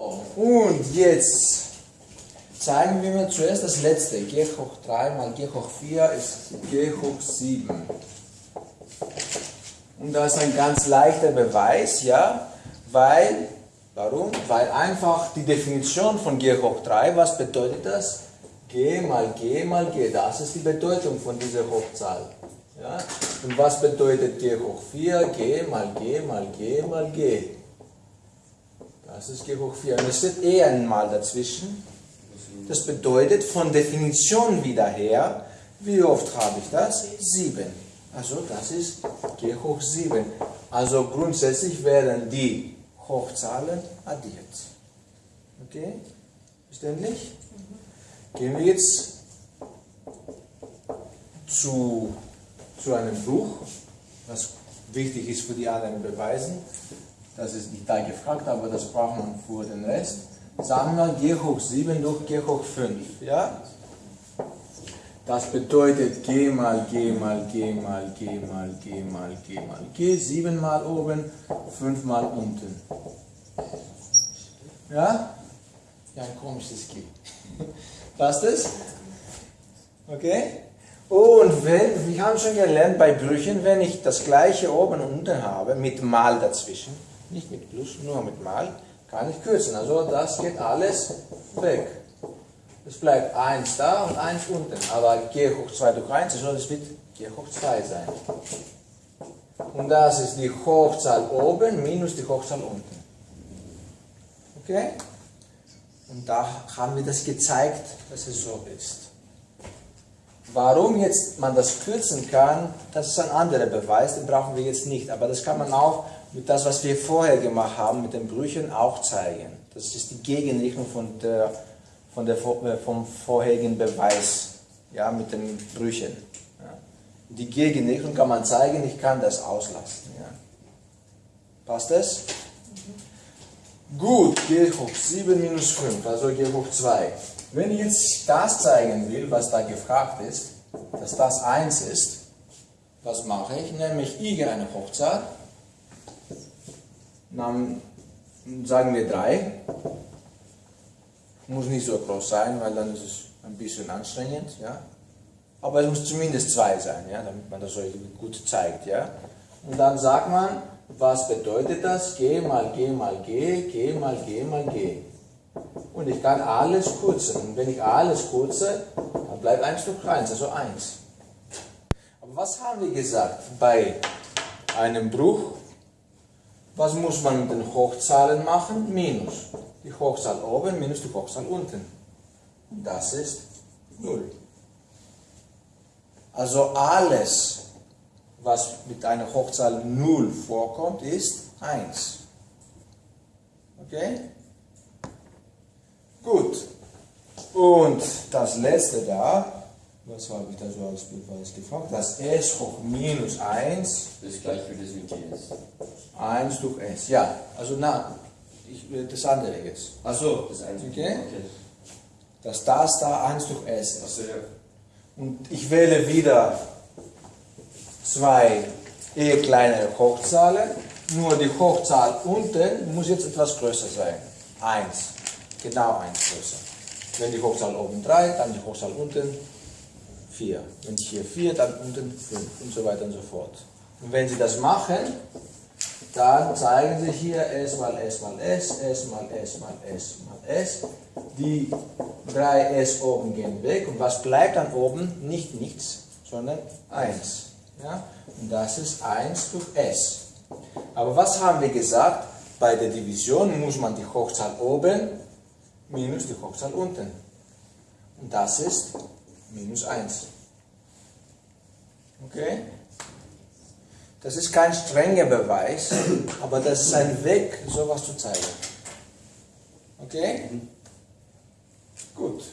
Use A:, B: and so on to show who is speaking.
A: Und jetzt zeigen wir mir zuerst das letzte. g hoch 3 mal g hoch 4 ist g hoch 7. Und das ist ein ganz leichter Beweis, ja, weil, warum? Weil einfach die Definition von g hoch 3, was bedeutet das? g mal g mal g, das ist die Bedeutung von dieser Hochzahl. Ja? Und was bedeutet g hoch 4? g mal g mal g mal g. Das ist g hoch 4. Und es steht eh einmal dazwischen. Das bedeutet von Definition wieder her, wie oft habe ich das? 7. Also das ist g hoch 7. Also grundsätzlich werden die Hochzahlen addiert. Okay? Verständlich? Gehen wir jetzt zu, zu einem Buch, was wichtig ist für die anderen Beweisen. Das ist nicht da gefragt, aber das braucht man für den Rest. Sagen wir g hoch 7 durch g hoch 5. Ja? Das bedeutet g mal g mal g mal g mal g mal g mal g, 7 mal oben, 5 mal unten. Ja? Ja, ein komisches G. Passt es? Okay? Und wenn, wir haben schon gelernt bei Brüchen, wenn ich das gleiche oben und unten habe, mit Mal dazwischen, nicht mit Plus, nur mit Mal, kann ich kürzen. Also das geht alles weg. Es bleibt 1 da und 1 unten. Aber g hoch 2 durch 1, also das wird g hoch 2 sein. Und das ist die Hochzahl oben minus die Hochzahl unten. Okay? Und da haben wir das gezeigt, dass es so ist. Warum jetzt man das kürzen kann, das ist ein anderer Beweis, den brauchen wir jetzt nicht. Aber das kann man auch mit das, was wir vorher gemacht haben, mit den Brüchen auch zeigen. Das ist die Gegenrichtung von der, von der, äh, vom vorherigen Beweis, ja, mit den Brüchen. Ja. Die Gegenrichtung kann man zeigen, ich kann das auslassen. Ja. Passt das? Gut, g hoch 7 minus 5, also g hoch 2. Wenn ich jetzt das zeigen will, was da gefragt ist, dass das 1 ist, was mache ich? Nämlich ich eine Hochzahl, dann sagen wir 3. Muss nicht so groß sein, weil dann ist es ein bisschen anstrengend. Ja? Aber es muss zumindest 2 sein, ja? damit man das so gut zeigt. Ja? Und dann sagt man, was bedeutet das? G mal G mal G, G mal G mal G. Und ich kann alles kurzen. Und wenn ich alles kurze, dann bleibt 1 durch 1, also 1. Aber was haben wir gesagt bei einem Bruch? Was muss man mit den Hochzahlen machen? Minus. Die Hochzahl oben minus die Hochzahl unten. Das ist 0. Also alles, was mit einer Hochzahl 0 vorkommt, ist 1. Okay? Gut. Und das letzte da, was habe ich da so als Beweis gefragt? Das s hoch minus 1.
B: Das ist gleich wie das mit ts.
A: 1 durch s, ja. Also na, ich, das andere jetzt.
B: Achso, das 1
A: Okay? okay. Dass das da 1 durch s ist.
B: Achso, ja.
A: Und ich wähle wieder zwei eher kleinere Hochzahlen, nur die Hochzahl unten muss jetzt etwas größer sein. 1, genau 1 größer. Wenn die Hochzahl oben 3, dann die Hochzahl unten 4. Wenn hier 4, dann unten 5 und so weiter und so fort. Und wenn Sie das machen, dann zeigen Sie hier S mal S mal S, S mal S mal S mal S. Die drei S oben gehen weg und was bleibt dann oben? Nicht nichts, sondern 1. Ja? Und das ist 1 durch s. Aber was haben wir gesagt? Bei der Division muss man die Hochzahl oben minus die Hochzahl unten. Und das ist minus 1. Okay? Das ist kein strenger Beweis, aber das ist ein Weg, sowas zu zeigen. Okay? Gut.